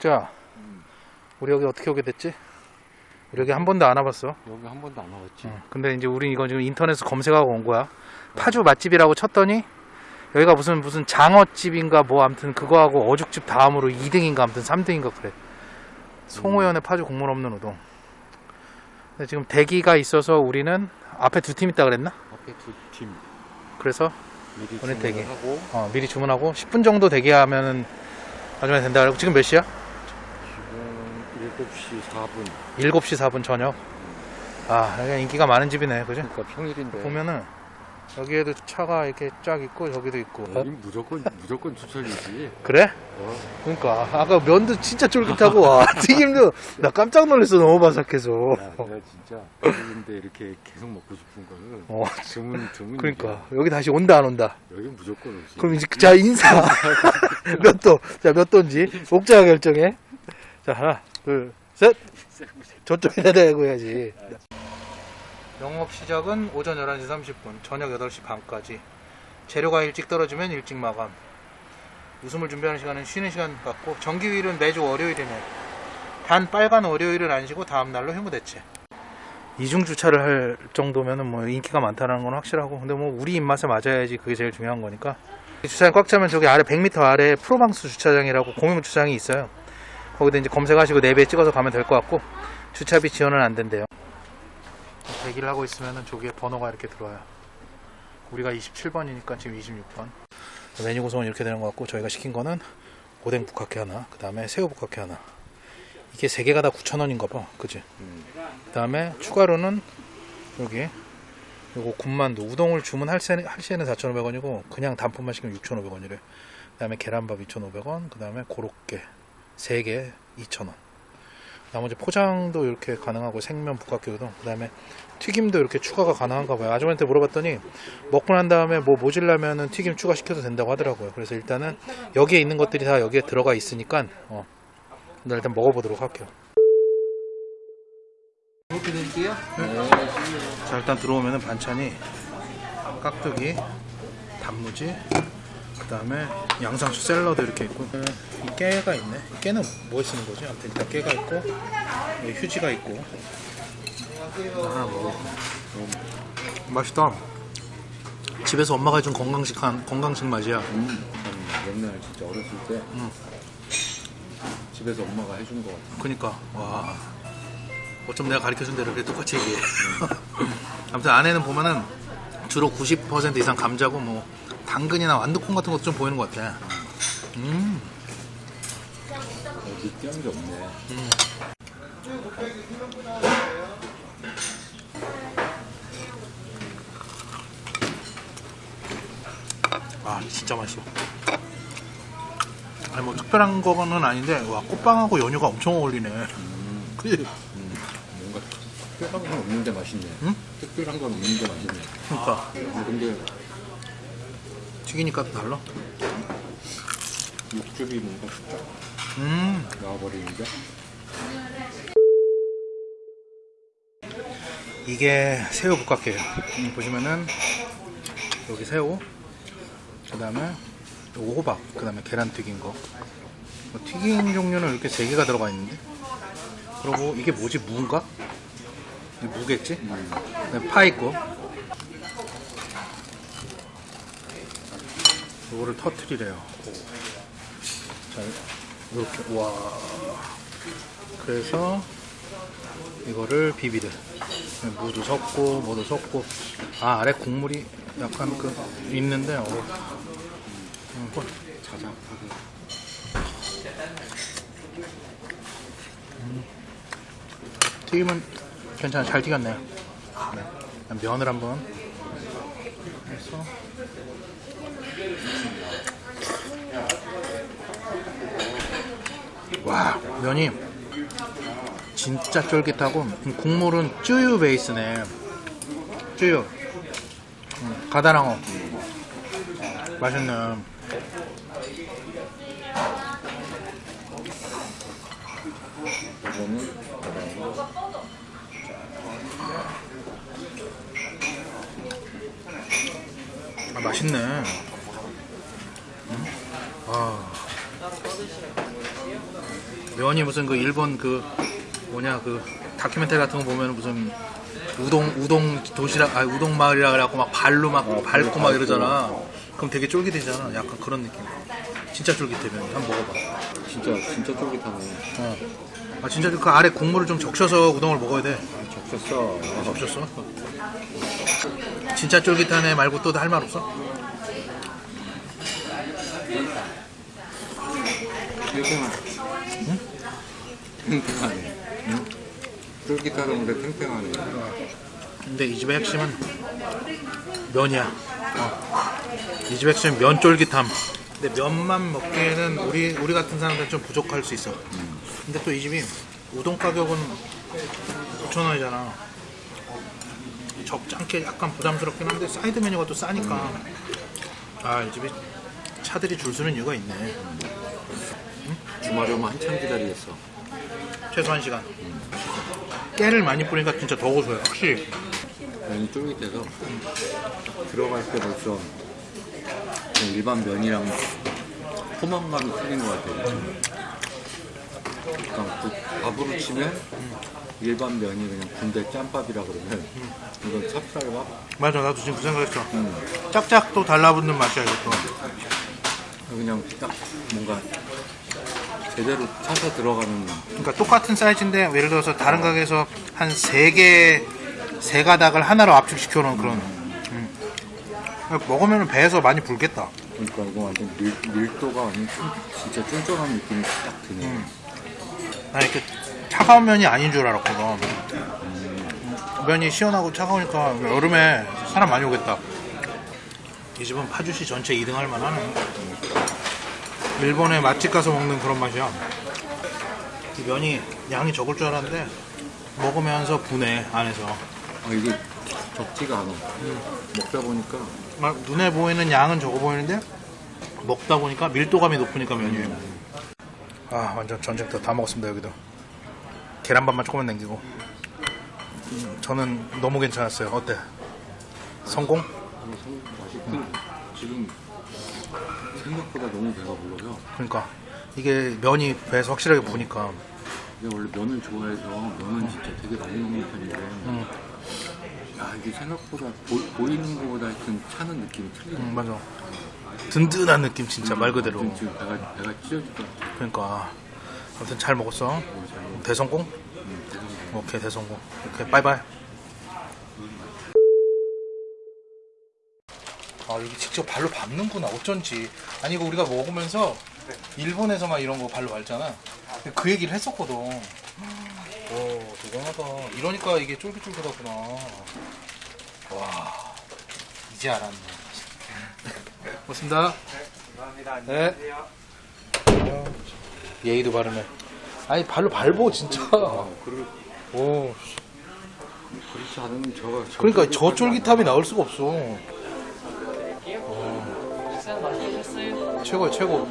옥자 우리 여기 어떻게 오게 됐지? 우리 여기 한 번도 안 와봤어 여기 한 번도 안 와봤지. 어, 근데 이제 우린 이거 지금 인터넷에서 검색하고 온 거야 파주 맛집이라고 쳤더니 여기가 무슨 무슨 장어집인가 뭐 아무튼 그거하고 어죽집 다음으로 2등인가 아무튼 3등인가 그래 송호연의 파주 국물 없는 우동 근데 지금 대기가 있어서 우리는 앞에 두 팀 있다 그랬나? 앞에 두팀 그래서 미리 오늘 대기. 하고 어, 미리 주문하고 10분 정도 대기하면은 나중에 된다 그러고 지금 몇 시야? 지금 7시 4분. 7시 4분 저녁 아 여기가 인기가 많은 집이네 그지? 그러니까 평일인데. 보면은 여기에도 차가 이렇게 쫙 있고 저기도 있고 어? 무조건 무조건 추천이지. 그래? 어, 그러니까 아까 면도 진짜 쫄깃하고 와 튀김도 나 깜짝 놀랐어 너무 바삭해서 야, 내가 진짜 평일인데 이렇게 계속 먹고 싶은 거는 어 드문 드문. 그러니까 여기 다시 온다 안 온다 여기 무조건 오지. 그럼 이제 자 인사 몇 도 자 몇 도인지 옥자가 결정해 자 하나 둘셋. 저쪽에다 대고 해야지. 영업 시작은 오전 11시 30분 저녁 8시 반까지. 재료가 일찍 떨어지면 일찍 마감. 웃음을 준비하는 시간은 쉬는 시간 같고 정기휴일은 매주 월요일이네. 단 빨간 월요일은 안 쉬고 다음날로 휴무 대체. 이중 주차를 할 정도면 은 뭐 인기가 많다는 건 확실하고 근데 뭐 우리 입맛에 맞아야지 그게 제일 중요한 거니까. 주차장 꽉 차면 저기 아래 100m 아래 프로방스 주차장이라고 공용 주차장이 있어요 거기다 이제 검색하시고 내비에 찍어서 가면 될 것 같고 주차비 지원은 안 된대요. 대기를 하고 있으면은 저기에 번호가 이렇게 들어와요. 우리가 27번이니까 지금 26번. 메뉴 구성은 이렇게 되는 것 같고 저희가 시킨 거는 오뎅 북카케 하나 그 다음에 새우 북카케 하나. 이게 세 개가 다 9,000원인가 봐. 그지? 음. 그 다음에 추가로는 여기 요거 군만두. 우동을 주문할 시에는, 할 시에는 4,500원이고 그냥 단품만 시키면 6,500원이래. 그 다음에 계란밥 2,500원 그 다음에 고로케 3개 2,000원. 나머지 포장도 이렇게 가능하고 생면 북각개 우동 그 다음에 튀김도 이렇게 추가가 가능한가 봐요. 아주머니한테 물어봤더니 먹고 난 다음에 뭐 모질라면은 튀김 추가시켜도 된다고 하더라고요. 그래서 일단은 여기에 있는 것들이 다 여기에 들어가 있으니까 어, 나 일단 먹어보도록 할게요. 이렇게 드릴게요. 자 일단 들어오면은 반찬이 깍두기 단무지 그 다음에 양상추 샐러드 이렇게 있고 이 깨가 있네 이 깨는 뭐에 쓰는 거지? 아무튼 일단 깨가 있고 휴지가 있고 하나 먹어 맛있다 집에서 엄마가 해준 건강식 한 건강식 맛이야 음. 옛날 진짜 어렸을 때 음. 집에서 엄마가 해준 거 같아. 그니까 와 어쩜 내가 가르쳐준 대로 그렇게 똑같이 얘기해 아무튼 안에는 보면은 주로 90% 이상 감자고 뭐 당근이나 완두콩 같은 것도 좀 보이는 것 같아 음 어, 느끼한 게 없네. 아 진짜 맛있어 아니 뭐 특별한 거는 아닌데 와 꽃빵하고 연유가 엄청 어울리네? 음. 뭔가 특별한 건 없는데 맛있네. 응? 특별한 건 없는데 맛있네. 그러니까 어, 근데 튀기니까 또 달라 육즙이 뭔가 쫙음 나와버리는데. 이게 새우 음, 보시면은 여기 새우 그 다음에 호박 그 다음에 계란 튀긴 거 뭐 튀긴 종류는 이렇게 세 개가 들어가 있는데 그리고 이게 뭐지 무인가? 무겠지? 음. 그다음에 파 있고 요거를 터트리래요 자 이렇게 와 그래서 이거를 비비래 무도 섞고 뭐도 섞고 아 아래 국물이 약간 그 있는데 어. 음, 헐. 자작하게. 튀김은 괜찮아 잘 튀겼네요 네. 면을 한번 해서 와 면이 진짜 쫄깃하고 음, 국물은 쯔유 베이스네. 쯔유. 음, 가다랑어. 맛있네. 아 맛있네. 음? 아 면이 무슨 그 일본 그 뭐냐 그 다큐멘터리 같은 거 보면 무슨 우동 우동 도시락 아 우동 마을이라 그래갖고 막 발로 막 어, 밟고 막. 이러잖아. 그럼 되게 쫄깃해잖아. 약간 그런 느낌. 진짜 쫄깃해 면. 한번 먹어봐. 진짜 진짜 쫄깃하네. 어. 아 진짜 그 아래 국물을 좀 적셔서 우동을 먹어야 돼. 적셨어. 적셨어? 진짜 쫄깃하네 말고 또 할 말 없어? 탱탱한. 탱탱하네. 응? 쫄깃하던데 탱탱하네. 근데 이 집의 핵심은 면이야. 어. 이 집의 핵심은 면 쫄깃함. 근데 면만 먹기에는 우리 우리 같은 사람들은 좀 부족할 수 있어. 근데 또 이 집이 우동 가격은 9천 원이잖아. 적잖게 약간 부담스럽긴 한데 사이드 메뉴가 또 싸니까 아이 집이 차들이 줄 서는 이유가 있네. 주말에 오면 한참 기다리겠어. 최소 1시간. 깨를 많이 뿌리니까 진짜 더 고소해. 확실히. 면이 쫄깃해서 들어갈 때 벌써 일반 면이랑 포만감이 틀린 것 같아요. 그러니까 그 밥으로 치면 일반 면이 그냥 군대 짬밥이라 그러면 이건 찹쌀밥. 맞아 나도 지금 그 생각했어. 음. 짝짝 또 달라붙는 맛이야 이것도. 그냥 딱 뭔가 제대로 차서 들어가는 그러니까 똑같은 사이즈인데 예를 들어서 다른 가게에서 한세 개, 세 가닥을 하나로 압축시켜 놓은 그런. 음. 먹으면 배에서 많이 불겠다. 그러니까 이거 완전 밀, 밀도가 완전 쫀- 진짜 쫀쫀한 느낌이 딱 드네. 음. 나 이렇게 차가운 면이 아닌 줄 알았거든. 음. 면이 시원하고 차가우니까 여름에 사람 많이 오겠다. 이 집은 파주시 전체 2등 할 만하네. 일본에 맛집 가서 먹는 그런 맛이야. 이 면이 양이 적을 줄 알았는데 먹으면서 분해 안에서. 아 이게 적지가 않아. 먹다 보니까 막 눈에 보이는 양은 적어 보이는데 먹다 보니까 밀도감이 높으니까 면이 아 완전 전쟁터 다 먹었습니다 여기도 계란밥만 조금만 남기고 음, 저는 너무 괜찮았어요 어때? 성공? 참 맛있고 지금 생각보다 너무 배가 불러요. 그러니까 이게 면이 배에서 확실하게 부니까 내가 원래 면을 좋아해서 면은 진짜 되게 많이 먹는 편인데 음, 야 이게 생각보다 보, 이는 것보다 하여튼 차는 느낌이 틀리네. 음, 맞아 든든한 느낌 진짜 말 그대로 아무튼 지금 배가 배가 찢어질 것 같아. 그러니까 아무튼 잘 먹었어 너무 잘 먹어. 대성공? 음, 대단해. 오케이 대성공 오케이 바이바이 아 여기 직접 발로 밟는구나. 어쩐지. 아니 이거 우리가 먹으면서 일본에서 막 이런 거 발로 밟잖아. 그 얘기를 했었거든. 오 대단하다. 이러니까 이게 쫄깃쫄깃하구나. 와. 이제 알았네. 고맙습니다. 감사합니다. 네. 안녕하세요. 예의도 바르네. 아니 발로 밟어 진짜. 아, 그럴 오. 그렇지 않으면 저가 저 그러니까 저 쫄깃함이 나올 수가 없어. 맛있어요. 최고 최고